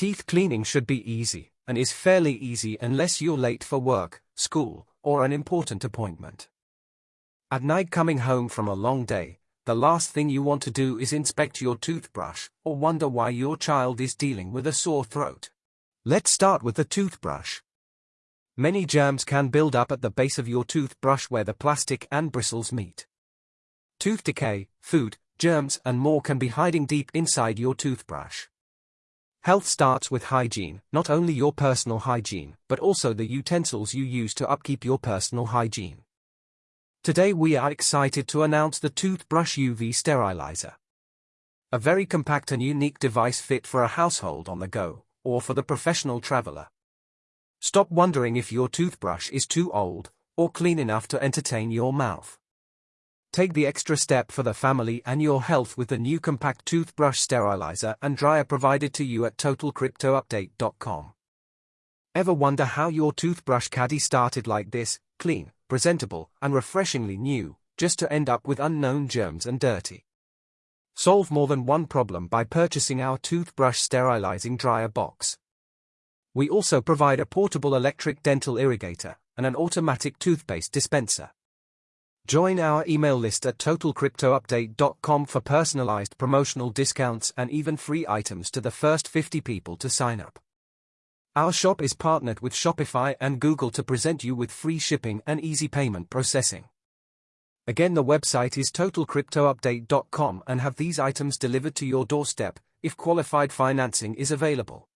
Teeth cleaning should be easy, and is fairly easy unless you're late for work, school, or an important appointment. At night coming home from a long day, the last thing you want to do is inspect your toothbrush or wonder why your child is dealing with a sore throat. Let's start with the toothbrush. Many germs can build up at the base of your toothbrush where the plastic and bristles meet. Tooth decay, food, germs, and more can be hiding deep inside your toothbrush. Health starts with hygiene, not only your personal hygiene, but also the utensils you use to upkeep your personal hygiene. Today we are excited to announce the Toothbrush UV Sterilizer. A very compact and unique device fit for a household on the go, or for the professional traveler. Stop wondering if your toothbrush is too old, or clean enough to entertain your mouth. Take the extra step for the family and your health with the new compact toothbrush sterilizer and dryer provided to you at totalcryptoupdate.com. Ever wonder how your toothbrush caddy started like this, clean, presentable, and refreshingly new, just to end up with unknown germs and dirty? Solve more than one problem by purchasing our toothbrush sterilizing dryer box. We also provide a portable electric dental irrigator and an automatic toothpaste dispenser. Join our email list at totalcryptoupdate.com for personalized promotional discounts and even free items to the first 50 people to sign up. Our shop is partnered with Shopify and Google to present you with free shipping and easy payment processing. Again, the website is totalcryptoupdate.com and have these items delivered to your doorstep if qualified financing is available.